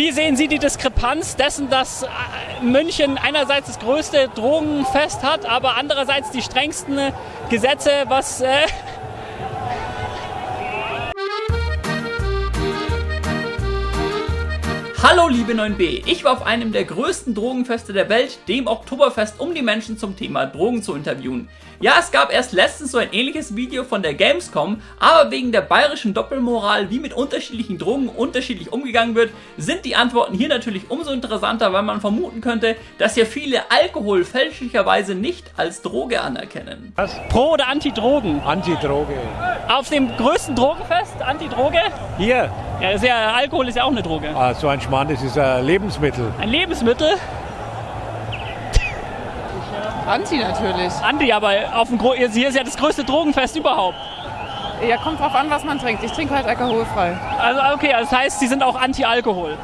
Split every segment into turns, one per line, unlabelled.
Wie sehen Sie die Diskrepanz dessen, dass äh, München einerseits das größte Drogenfest hat, aber andererseits die strengsten Gesetze, was... Äh Hallo liebe 9b, ich war auf einem der größten Drogenfeste der Welt, dem Oktoberfest, um die Menschen zum Thema Drogen zu interviewen. Ja, es gab erst letztens so ein ähnliches Video von der Gamescom, aber wegen der bayerischen Doppelmoral, wie mit unterschiedlichen Drogen unterschiedlich umgegangen wird, sind die Antworten hier natürlich umso interessanter, weil man vermuten könnte, dass ja viele Alkohol fälschlicherweise nicht als Droge anerkennen.
Was?
Pro oder Anti-Drogen?
Anti-Droge.
Auf dem größten Drogenfest Anti-Droge?
Hier,
Ja, ist ja, Alkohol ist ja auch eine Droge.
ah, so ein Schmarrn, das ist ein Lebensmittel.
Ein Lebensmittel?
Anti natürlich.
Anti, aber auf dem Gro hier ist ja das größte Drogenfest überhaupt.
Ja, kommt drauf an, was man trinkt. Ich trinke halt alkoholfrei.
Also okay, das heißt, Sie sind auch Anti-Alkohol.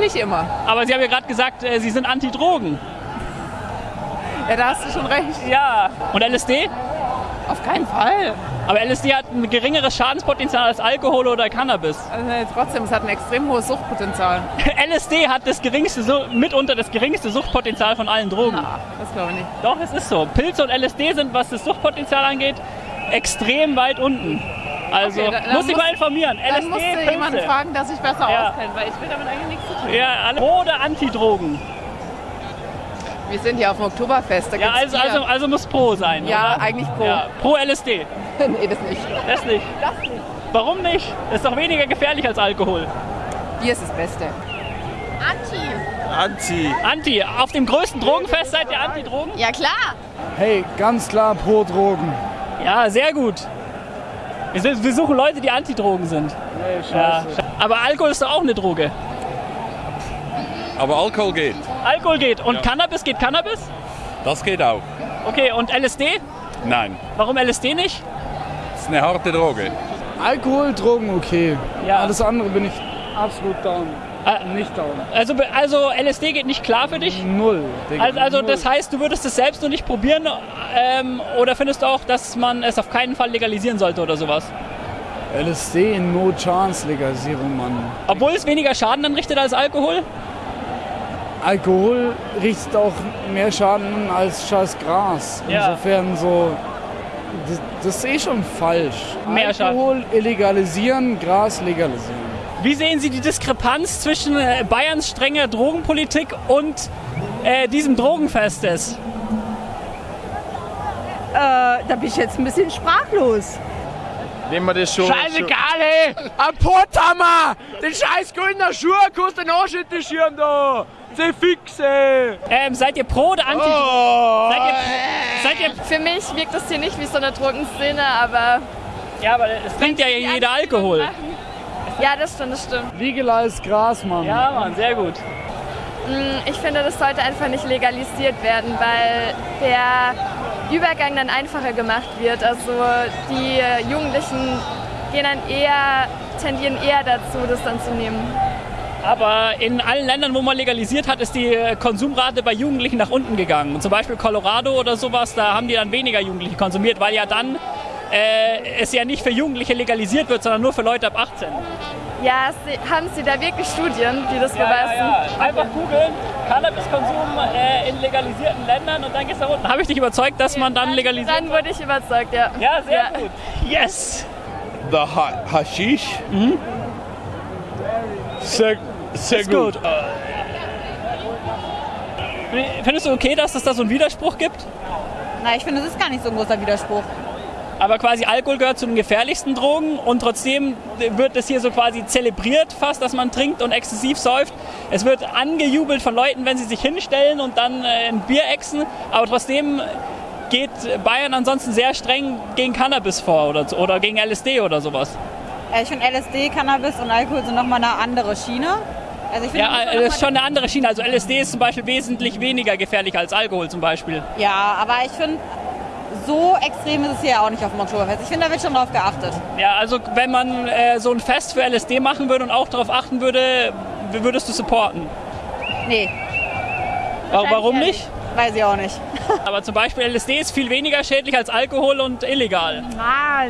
Nicht immer.
Aber Sie haben ja gerade gesagt, äh, Sie sind Anti-Drogen.
Ja, da hast du schon recht.
Ja. Und LSD?
Auf keinen Fall.
Aber LSD hat ein geringeres Schadenspotenzial als Alkohol oder Cannabis.
Also, trotzdem, es hat ein extrem hohes Suchtpotenzial.
LSD hat das geringste, mitunter das geringste Suchtpotenzial von allen Drogen.
Ah, das glaube ich nicht.
Doch, es ist so. Pilze und LSD sind, was das Suchtpotenzial angeht, extrem weit unten. Also,
Okay, da- dann
muss ich mal informieren.
Dann
LSD,
musst du
Pilze.
jemanden fragen, der sich besser
Ja.
auskennt, weil ich will damit eigentlich nichts zu tun.
Ja, alle oder Anti-Drogen?
Wir sind hier auf dem Oktoberfest. Da
Ja,
gibt's
also, also, also muss Pro sein.
Ja,
oder?
eigentlich Pro.
Ja, pro LSD.
nee, das nicht.
Das nicht.
Das nicht.
Warum nicht? Ist doch weniger gefährlich als Alkohol.
Bier ist das Beste.
Anti.
Anti. Auf dem größten Drogenfest seid ihr Anti-Drogen?
Ja klar.
Hey, ganz klar pro Drogen.
Ja, sehr gut. Wir, suchen Leute, die Anti-Drogen sind.
Nee,
Ja. Aber Alkohol ist doch auch eine Droge.
Aber Alkohol geht.
Alkohol geht. Und Cannabis geht Cannabis?
Das geht auch.
Okay, und LSD?
Nein.
Warum LSD nicht?
Das ist eine harte Droge.
Alkohol, Drogen, okay.
Ja.
Alles andere bin ich absolut down.
Ah.
Nicht down.
Also, also LSD geht nicht klar für dich?
Null. Digga.
Also, also
Null.
das heißt, du würdest es selbst nur nicht probieren ähm, oder findest du auch, dass man es auf keinen Fall legalisieren sollte oder sowas?
LSD, no chance Legalisierung, Mann.
Obwohl es weniger Schaden anrichtet als Alkohol?
Alkohol richtet auch mehr Schaden als scheiß Gras.
Ja.
Insofern so. Das, das ist eh schon falsch.
Mehr Schaden.
Alkohol illegalisieren, Gras legalisieren.
Wie sehen Sie die Diskrepanz zwischen äh, Bayerns strenger Drogenpolitik und äh, diesem Drogenfestes?
Äh, da bin ich jetzt ein bisschen sprachlos.
Nehmen wir das schon.
Scheißegal, ey! Ein Porthammer! Den scheiß grünen Schuh kannst du den Anschnitt schirm da! Sie fix, ey!
Ähm, seid ihr pro oder anti?
Oh.
Seid, ihr, seid ihr.
Für mich wirkt das hier nicht wie so eine Drogenszene, aber
Ja, aber es trinkt ja jeder Alkohol.
ja, das stimmt, das stimmt.
Legalized Gras, Mann.
Ja, Mann, sehr gut.
Mm, Ich finde, das sollte einfach nicht legalisiert werden, weil der Übergang dann einfacher gemacht wird. Also die Jugendlichen gehen dann eher, tendieren eher dazu, das dann zu nehmen.
Aber in allen Ländern, wo man legalisiert hat, ist die äh, Konsumrate bei Jugendlichen nach unten gegangen. Zum Beispiel Colorado oder sowas, da haben die dann weniger Jugendliche konsumiert, weil ja dann äh, es ja nicht für Jugendliche legalisiert wird, sondern nur für Leute ab 18.
Ja, Sie, haben Sie da wirklich Studien, die das beweisen?
Einfach googeln, Cannabiskonsum äh, in legalisierten Ländern und dann geht's da unten. Habe ich dich überzeugt, dass man dann legalisiert?
Dann wurde ich überzeugt, ja.
Ja, sehr
Ja.
gut. Yes.
The ha Hashish. Sehr, sehr
Ist gut. Findest du okay, dass es da so einen Widerspruch gibt?
Na, ich finde, das ist gar nicht so ein großer Widerspruch.
Aber quasi Alkohol gehört zu den gefährlichsten Drogen und trotzdem wird es hier so quasi zelebriert fast, dass man trinkt und exzessiv säuft. Es wird angejubelt von Leuten, wenn sie sich hinstellen und dann äh, ein Bier exen, aber trotzdem geht Bayern ansonsten sehr streng gegen Cannabis vor oder, oder gegen LSD oder sowas.
Äh, Ich finde LSD, Cannabis und Alkohol sind nochmal eine andere Schiene. Also ich finde,
Ja,
das
äh, das ist schon eine andere Schiene. Also LSD ist zum Beispiel wesentlich weniger gefährlich als Alkohol zum Beispiel.
ja, aber ich finde, so extrem ist es hier auch nicht auf dem Oktoberfest. Ich finde, da wird schon drauf geachtet.
Ja, also wenn man äh, so ein Fest für LSD machen würde und auch darauf achten würde, würdest du supporten.
Nee.
Wa- Warum
eher
nicht?
Weiß ich auch nicht.
Aber zum Beispiel LSD ist viel weniger schädlich als Alkohol und illegal.
Ah,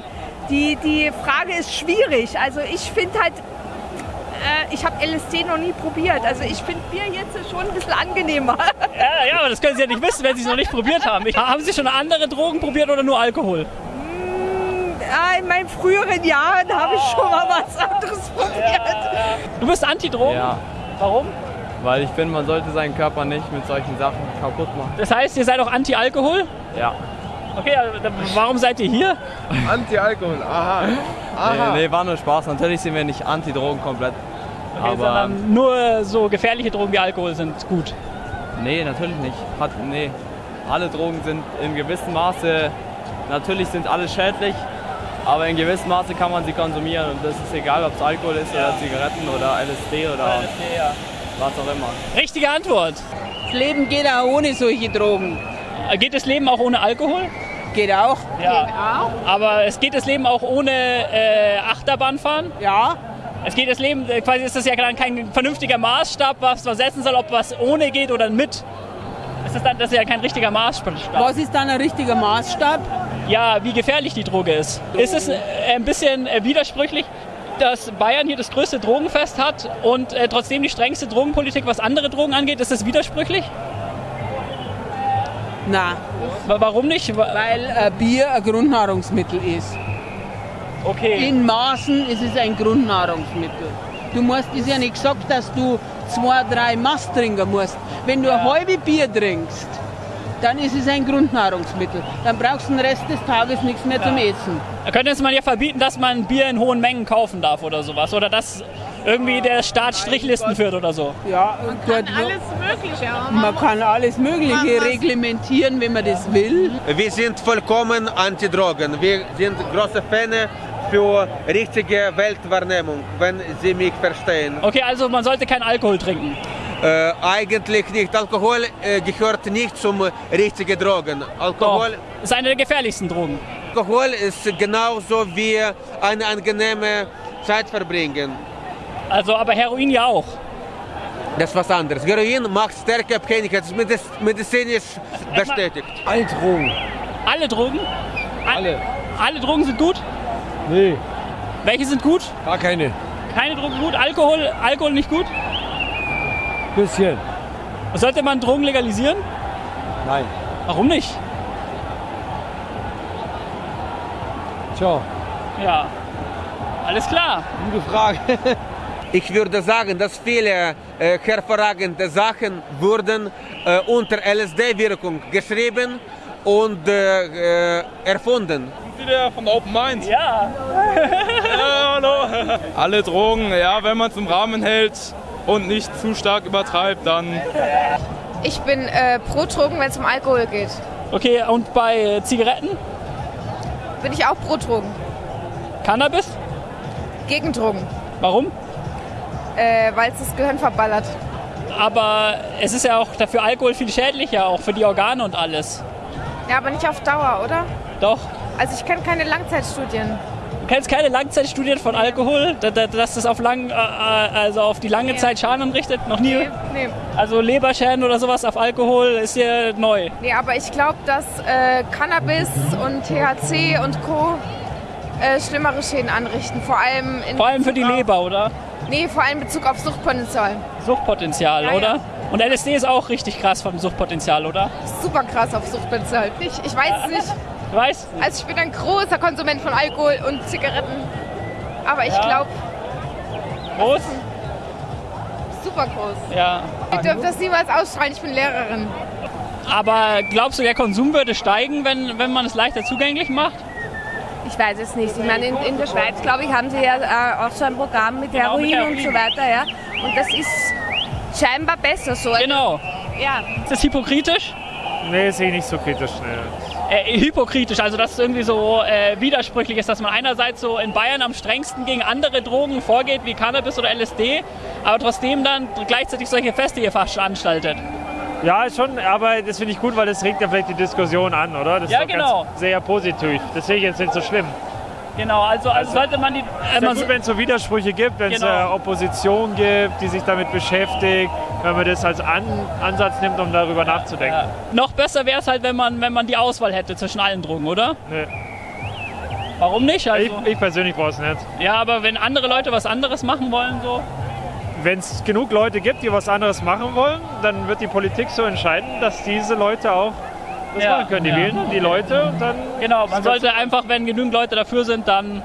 die, die Frage ist schwierig. Also ich finde halt, äh, ich habe LSD noch nie probiert. Also ich finde Bier jetzt schon ein bisschen angenehmer.
Ja, ja, aber das können Sie ja nicht wissen, wenn Sie es noch nicht probiert haben. Ich, haben Sie schon andere Drogen probiert oder nur Alkohol?
Ja, in meinen früheren Jahren habe ich schon mal was anderes probiert.
Du bist Anti-Drogen?
Ja.
Warum?
Weil ich finde, man sollte seinen Körper nicht mit solchen Sachen kaputt machen.
Das heißt, ihr seid auch Anti-Alkohol?
Ja.
Okay, warum seid ihr hier?
Anti-Alkohol, aha.
Aha.
Nee, nee, war nur Spaß. Natürlich sind wir nicht Anti-Drogen komplett.
Okay,
aber
nur so gefährliche Drogen wie Alkohol sind gut.
nee, natürlich nicht. Hat, nee. Alle Drogen sind in gewissem Maße, natürlich sind alle schädlich, aber in gewissem Maße kann man sie konsumieren und das ist egal, ob es Alkohol ist oder Zigaretten oder LSD oder was auch immer.
Richtige Antwort.
Das Leben geht auch ohne solche Drogen.
Geht das Leben auch ohne Alkohol?
Geht auch.
Ja. Aber es geht das Leben auch ohne äh, Achterbahnfahren?
Ja.
Es geht das Leben, äh, quasi ist das ja dann kein vernünftiger Maßstab, was man setzen soll, ob was ohne geht oder mit. Das ist, dann, das ist ja kein richtiger Maßstab.
Was ist dann ein richtiger Maßstab?
Ja, wie gefährlich die Droge ist. Ist es äh, ein bisschen äh, widersprüchlich, dass Bayern hier das größte Drogenfest hat und äh, trotzdem die strengste Drogenpolitik, was andere Drogen angeht? Ist das widersprüchlich?
Na.
Warum nicht?
Weil äh, Bier ein Grundnahrungsmittel ist.
Okay.
In Maßen ist es ein Grundnahrungsmittel. Du musst, ist ja nicht gesagt, dass du zwei, drei Maß trinken musst. Wenn du ein halbes Bier trinkst, dann ist es ein Grundnahrungsmittel. Dann brauchst du den Rest des Tages nichts mehr zum Essen.
Da könnte es man ja verbieten, dass man Bier in hohen Mengen kaufen darf oder sowas. Oder dass irgendwie der Staat Strichlisten führt oder so.
Ja, man kann alles Mögliche. Man kann alles Mögliche reglementieren, wenn man das will.
Wir sind vollkommen Anti-Drogen. Wir sind große Fans für richtige Weltwahrnehmung, wenn Sie mich verstehen.
Okay, also man sollte keinen Alkohol trinken.
Äh, eigentlich nicht. Alkohol äh, gehört nicht zum richtigen Drogen. Alkohol
Doch, ist eine der gefährlichsten Drogen.
Alkohol ist genauso wie eine angenehme Zeit verbringen.
Also, aber Heroin ja auch.
Das ist was anderes. Heroin macht stärke Abhängigkeit. Das ist mediz medizinisch bestätigt.
Alle Drogen.
Alle Drogen?
Alle.
Alle Drogen sind gut?
Nee,
Welche sind gut?
gar keine.
Keine Drogen gut? Alkohol, Alkohol nicht gut?
Bisschen.
Sollte man Drogen legalisieren?
Nein.
Warum nicht?
Tja,
Ja. Alles klar.
gute Frage.
Ich würde sagen, dass viele äh, hervorragende Sachen wurden äh, unter LSD-Wirkung geschrieben und äh, äh, erfunden.
Wieder von Open Mind.
Ja.
ja hallo. Alle Drogen, ja, wenn man es im Rahmen hält und nicht zu stark übertreibt, dann.
Ich bin äh, pro Drogen, wenn es um Alkohol geht.
Okay, und bei äh, Zigaretten?
Bin ich auch pro Drogen.
Cannabis?
Gegen Drogen.
Warum?
Äh, Weil es das Gehirn verballert.
Aber es ist ja auch dafür Alkohol viel schädlicher, auch für die Organe und alles.
Ja, aber nicht auf Dauer, oder?
Doch.
Also ich kenne keine Langzeitstudien.
Du kennst keine Langzeitstudien von Alkohol, da- da- dass das auf, lang, äh, also auf die lange
Nee.
Zeit Schaden anrichtet? Noch nie?
Nee, nee.
Also Leberschäden oder sowas auf Alkohol ist hier neu.
Nee, aber ich glaube, dass äh, Cannabis und THC und Co. Äh, schlimmere Schäden anrichten. Vor allem in
Vor allem für die
auf-
Leber, oder?
Nee, vor allem in Bezug auf Suchtpotenzial.
Suchtpotenzial,
Ja, ja.
oder? Und LSD ist auch richtig krass vom Suchtpotenzial, oder?
Super krass auf Suchtpotenzial. Ich, ich weiß es nicht.
Du weißt?
Also ich bin ein großer Konsument von Alkohol und Zigaretten. Aber ich
Ja.
glaube,
Groß?
super groß.
Ja.
Ich dürfte das niemals ausstrahlen, ich bin Lehrerin.
Aber glaubst du, der Konsum würde steigen, wenn, wenn man es leichter zugänglich macht?
Ich weiß es nicht. Ich meine, in, in der Schweiz, glaube ich, haben sie ja äh, auch so ein Programm mit
Genau,
Heroin,
mit Heroin.
und so weiter. Ja? Und das ist scheinbar besser so.
Genau.
Ja.
Ist das hypokritisch?
Nee, sehe ich nicht so kritisch. Nee.
Äh, hypokritisch, also dass es irgendwie so äh, widersprüchlich ist, dass man einerseits so in Bayern am strengsten gegen andere Drogen vorgeht, wie Cannabis oder LSD, aber trotzdem dann gleichzeitig solche Feste hier veranstaltet.
Ja, schon, aber das finde ich gut, weil das regt ja vielleicht die Diskussion an, oder? Das
Ja,
ist
genau.
Ganz sehr positiv. Das sehe ich jetzt nicht so schlimm.
Genau, also, also sollte man die...
Es
Äh, man,
gut, wenn es so Widersprüche gibt, wenn es
Genau.
äh, Opposition gibt, die sich damit beschäftigt, wenn man das als An Ansatz nimmt, um darüber nachzudenken.
noch besser wäre es halt, wenn man, wenn man die Auswahl hätte zwischen allen Drogen, oder?
Nee.
Warum nicht? Also,
Ich, ich persönlich brauche es nicht.
ja, aber wenn andere Leute was anderes machen wollen, so...
wenn es genug Leute gibt, die was anderes machen wollen, dann wird die Politik so entscheiden, dass diese Leute auch das
Ja,
machen können. Die
ja.
wählen dann die Leute und dann.
Genau, man sollte einfach, wenn genügend Leute dafür sind, dann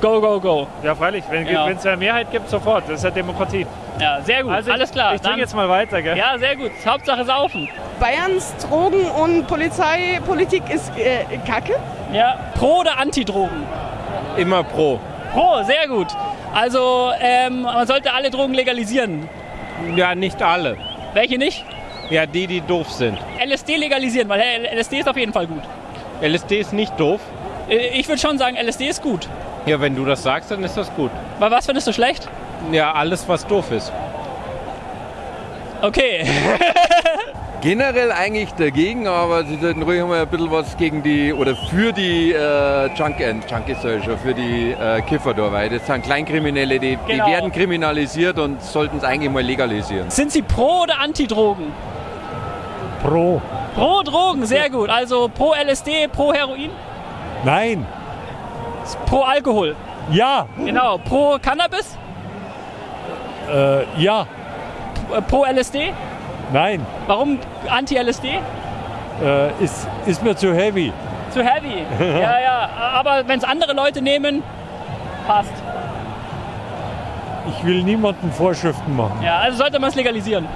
go, go, go.
Ja, freilich, wenn
Ja.
es eine Mehrheit gibt, sofort. Das ist ja Demokratie.
Ja, sehr gut,
Also ich-
alles klar.
Ich trinke jetzt mal weiter, gell?
Ja, sehr gut. Hauptsache saufen.
Bayerns Drogen- und Polizeipolitik ist äh, kacke.
Ja, pro oder Anti-Drogen?
Immer pro.
Pro, sehr gut. Also, ähm, man sollte alle Drogen legalisieren.
Ja, nicht alle.
Welche nicht?
Ja, die, die doof sind.
LSD legalisieren, weil LSD ist auf jeden Fall gut.
LSD ist nicht doof.
Äh, Ich würde schon sagen, LSD ist gut.
Ja, wenn du das sagst, dann ist das gut.
Aber was findest du schlecht?
Ja, alles, was doof ist.
Okay.
Generell eigentlich dagegen, aber sie sollten ruhig mal ein bisschen was gegen die oder für die äh, Junk äh, Junkies sag ich schon, für die äh, Kiffer da, weil das sind Kleinkriminelle, die,
Genau.
die werden kriminalisiert und sollten es eigentlich mal legalisieren.
Sind Sie pro oder Anti-Drogen?
Pro.
Pro Drogen, sehr gut. Also pro LSD, pro Heroin,
Nein.
pro Alkohol.
Ja.
Genau, pro Cannabis,
Äh, ja.
P- pro LSD.
Nein.
Warum Anti-LSD?
Äh, ist, ist mir zu heavy.
Zu heavy. ja, ja. Aber wenn es andere Leute nehmen, passt.
Ich will niemanden Vorschriften machen.
Ja, also sollte man es legalisieren.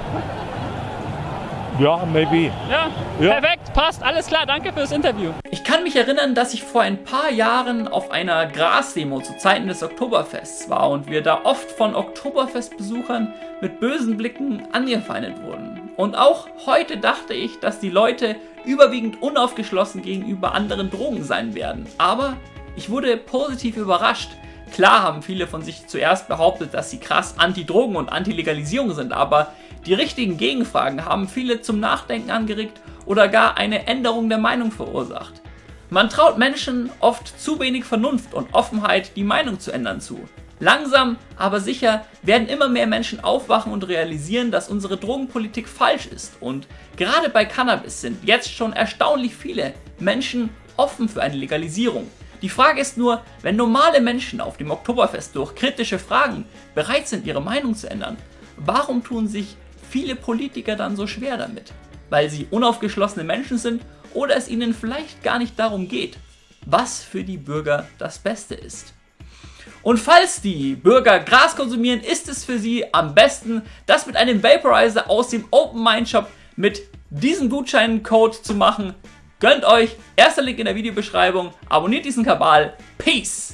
Ja, maybe.
Ja,
Ja.
perfekt, passt, alles klar, danke fürs Interview. Ich kann mich erinnern, dass ich vor ein paar Jahren auf einer Grasdemo zu Zeiten des Oktoberfests war und wir da oft von Oktoberfestbesuchern mit bösen Blicken angefeindet wurden. Und auch heute dachte ich, dass die Leute überwiegend unaufgeschlossen gegenüber anderen Drogen sein werden. Aber ich wurde positiv überrascht. Klar haben viele von sich zuerst behauptet, dass sie krass anti-Drogen und anti-Legalisierung sind, aber die richtigen Gegenfragen haben viele zum Nachdenken angeregt oder gar eine Änderung der Meinung verursacht. Man traut Menschen oft zu wenig Vernunft und Offenheit, die Meinung zu ändern zu. Langsam, aber sicher werden immer mehr Menschen aufwachen und realisieren, dass unsere Drogenpolitik falsch ist. Und gerade bei Cannabis sind jetzt schon erstaunlich viele Menschen offen für eine Legalisierung. Die Frage ist nur, wenn normale Menschen auf dem Oktoberfest durch kritische Fragen bereit sind, ihre Meinung zu ändern, warum tun sich viele Politiker dann so schwer damit? Weil sie unaufgeschlossene Menschen sind oder es ihnen vielleicht gar nicht darum geht, was für die Bürger das Beste ist. Und falls die Bürger Gras konsumieren, ist es für sie am besten, das mit einem Vaporizer aus dem Open Mind Shop mit diesem Gutscheincode zu machen. Gönnt euch, erster Link in der Videobeschreibung, abonniert diesen Kabal, Peace!